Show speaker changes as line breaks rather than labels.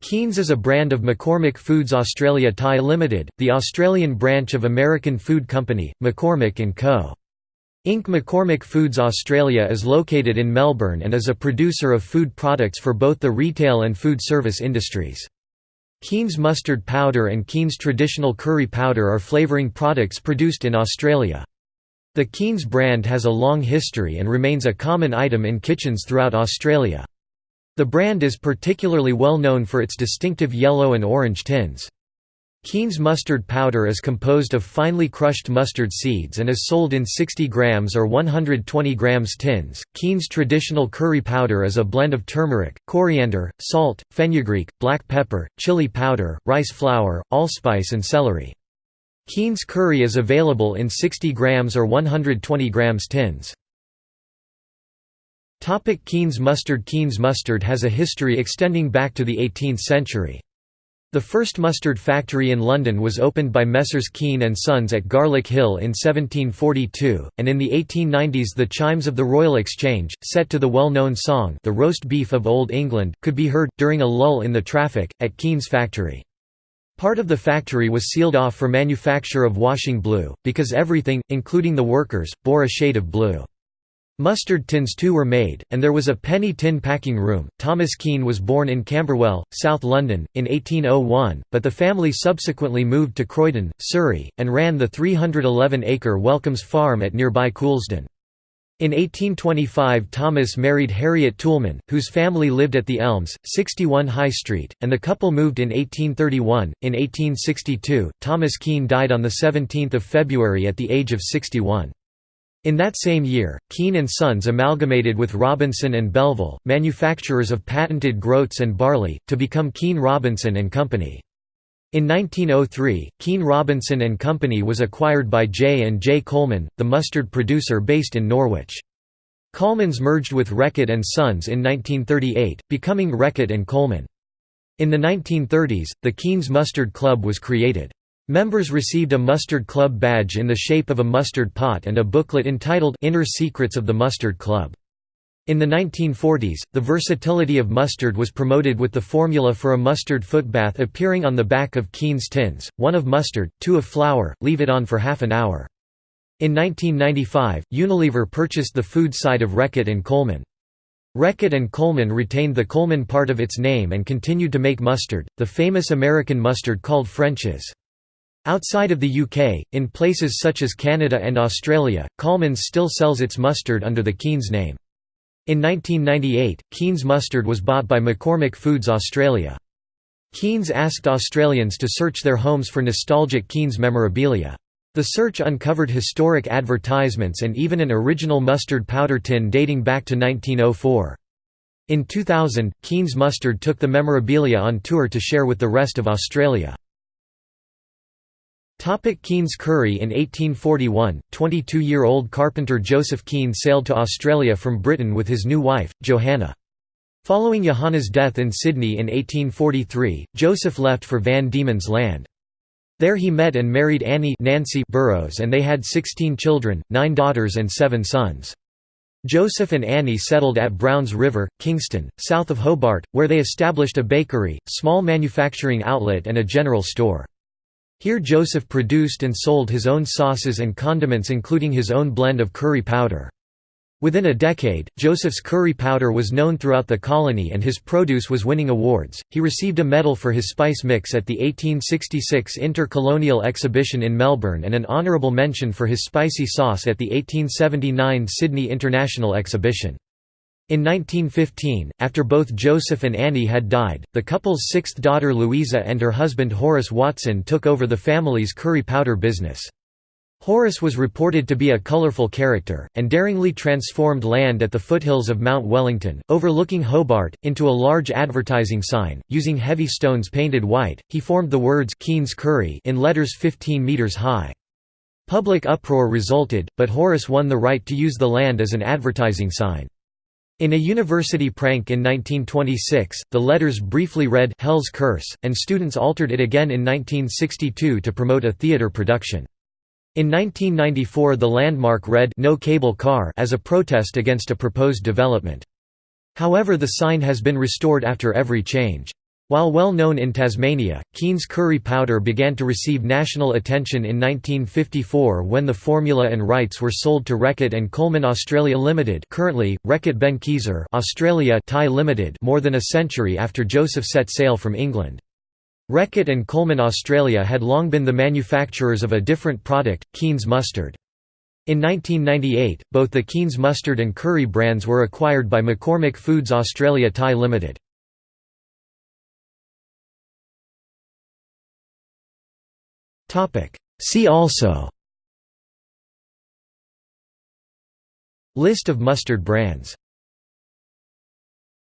Keen's is a brand of McCormick Foods Australia Pty Limited, the Australian branch of American food company, McCormick & Co. Inc. McCormick Foods Australia is located in Melbourne and is a producer of food products for both the retail and food service industries. Keen's mustard powder and Keen's traditional curry powder are flavouring products produced in Australia. The Keen's brand has a long history and remains a common item in kitchens throughout Australia. The brand is particularly well known for its distinctive yellow and orange tins. Keen's mustard powder is composed of finely crushed mustard seeds and is sold in 60 grams or 120 grams tins. Keen's traditional curry powder is a blend of turmeric, coriander, salt, fenugreek, black pepper, chili powder, rice flour, allspice and celery. Keen's curry is available in 60 grams or 120 grams tins. Topic Keen's mustard Keen's mustard has a history extending back to the 18th century. The first mustard factory in London was opened by Messrs Keen and Sons at Garlick Hill in 1742, and in the 1890s the chimes of the Royal Exchange, set to the well-known song The Roast Beef of Old England, could be heard, during a lull in the traffic, at Keen's factory. Part of the factory was sealed off for manufacture of washing blue, because everything, including the workers, bore a shade of blue. Mustard tins too were made, and there was a penny tin packing room. Thomas Keen was born in Camberwell, South London, in 1801, but the family subsequently moved to Croydon, Surrey, and ran the 311-acre Welcomes Farm at nearby Coulsdon. In 1825 Thomas married Harriet Toulmin, whose family lived at the Elms, 61 High Street, and the couple moved in 1831. In 1862, Thomas Keen died on 17 February at the age of 61. In that same year, Keen and Sons amalgamated with Robinson and Belleville, manufacturers of patented groats and barley, to become Keen Robinson and Company. In 1903, Keen Robinson and Company was acquired by J and J Colman, the mustard producer based in Norwich. Colman's merged with Reckitt and Sons in 1938, becoming Reckitt and Colman. In the 1930s, the Keen's Mustard Club was created. Members received a Mustard Club badge in the shape of a mustard pot and a booklet entitled Inner Secrets of the Mustard Club. In the 1940s, the versatility of mustard was promoted with the formula for a mustard footbath appearing on the back of Keen's tins, one of mustard, two of flour, leave it on for half an hour. In 1995, Unilever purchased the food side of Reckitt and Colman. Reckitt and Colman retained the Colman part of its name and continued to make mustard, the famous American mustard called French's. Outside of the UK, in places such as Canada and Australia, Colman's still sells its mustard under the Keen's name. In 1998, Keen's mustard was bought by McCormick Foods Australia. Keen's asked Australians to search their homes for nostalgic Keen's memorabilia. The search uncovered historic advertisements and even an original mustard powder tin dating back to 1904. In 2000, Keen's Mustard took the memorabilia on tour to share with the rest of Australia. Topic Keen's Curry In 1841, 22-year-old carpenter Joseph Keen sailed to Australia from Britain with his new wife, Johanna. Following Johanna's death in Sydney in 1843, Joseph left for Van Diemen's Land. There he met and married Annie Nancy Burrows and they had 16 children, nine daughters and seven sons. Joseph and Annie settled at Browns River, Kingston, south of Hobart, where they established a bakery, small manufacturing outlet and a general store. Here Joseph produced and sold his own sauces and condiments including his own blend of curry powder. Within a decade, Joseph's curry powder was known throughout the colony and his produce was winning awards. He received a medal for his spice mix at the 1866 Intercolonial Exhibition in Melbourne and an honourable mention for his spicy sauce at the 1879 Sydney International Exhibition. In 1915, after both Joseph and Annie had died, the couple's sixth daughter Louisa and her husband Horace Watson took over the family's curry powder business. Horace was reported to be a colourful character, and daringly transformed land at the foothills of Mount Wellington, overlooking Hobart, into a large advertising sign. Using heavy stones painted white, he formed the words Keen's Curry in letters 15 metres high. Public uproar resulted, but Horace won the right to use the land as an advertising sign. In a university prank in 1926, the letters briefly read Hell's Curse, and students altered it again in 1962 to promote a theater production. In 1994 the landmark read No Cable Car as a protest against a proposed development. However the sign has been restored after every change. While well known in Tasmania, Keen's curry powder began to receive national attention in 1954 when the formula and rights were sold to Reckitt and Colman Australia Limited currently, Reckitt Benckiser Australia Pty Limited more than a century after Joseph set sail from England. Reckitt and Colman Australia had long been the manufacturers of a different product, Keen's mustard. In 1998, both the Keen's mustard and curry brands were acquired by McCormick Foods Australia Pty Limited. See also. List of mustard brands